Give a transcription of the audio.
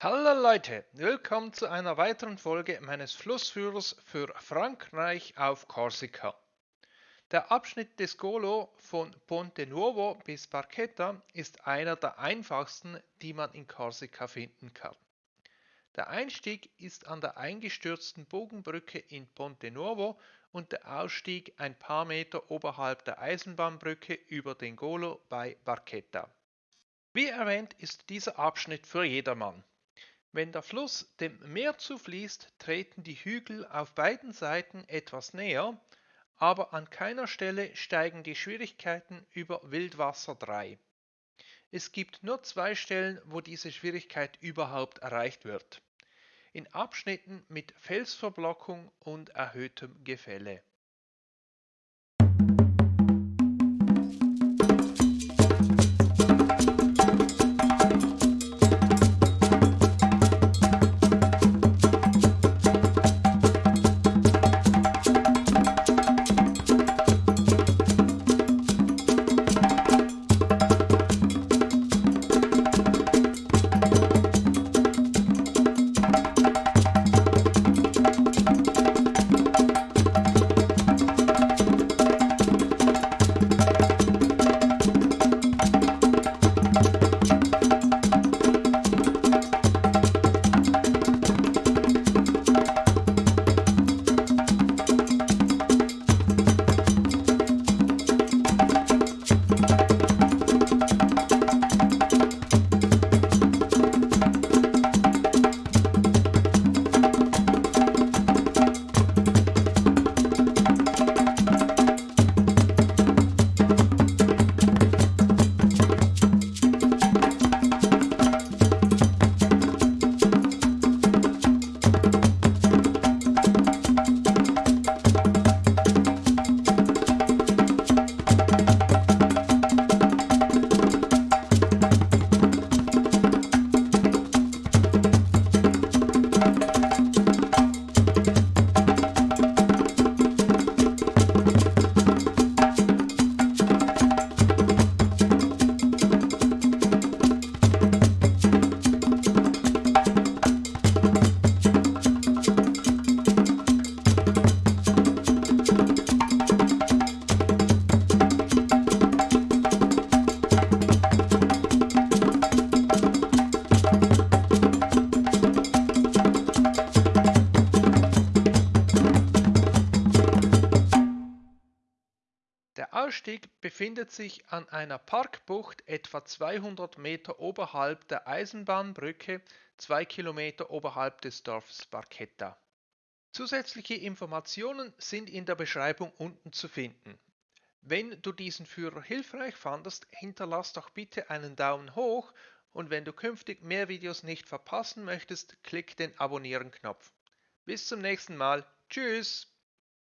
Hallo Leute, willkommen zu einer weiteren Folge meines Flussführers für Frankreich auf Korsika. Der Abschnitt des Golo von Ponte Nuovo bis Barchetta ist einer der einfachsten, die man in Korsika finden kann. Der Einstieg ist an der eingestürzten Bogenbrücke in Ponte Nuovo und der Ausstieg ein paar Meter oberhalb der Eisenbahnbrücke über den Golo bei Barchetta. Wie erwähnt ist dieser Abschnitt für jedermann. Wenn der Fluss dem Meer zufließt, treten die Hügel auf beiden Seiten etwas näher, aber an keiner Stelle steigen die Schwierigkeiten über Wildwasser 3. Es gibt nur zwei Stellen, wo diese Schwierigkeit überhaupt erreicht wird. In Abschnitten mit Felsverblockung und erhöhtem Gefälle. Ausstieg befindet sich an einer Parkbucht etwa 200 Meter oberhalb der Eisenbahnbrücke, zwei Kilometer oberhalb des Dorfs Barchetta. Zusätzliche Informationen sind in der Beschreibung unten zu finden. Wenn du diesen Führer hilfreich fandest, hinterlass doch bitte einen Daumen hoch und wenn du künftig mehr Videos nicht verpassen möchtest, klick den Abonnieren-Knopf. Bis zum nächsten Mal. Tschüss!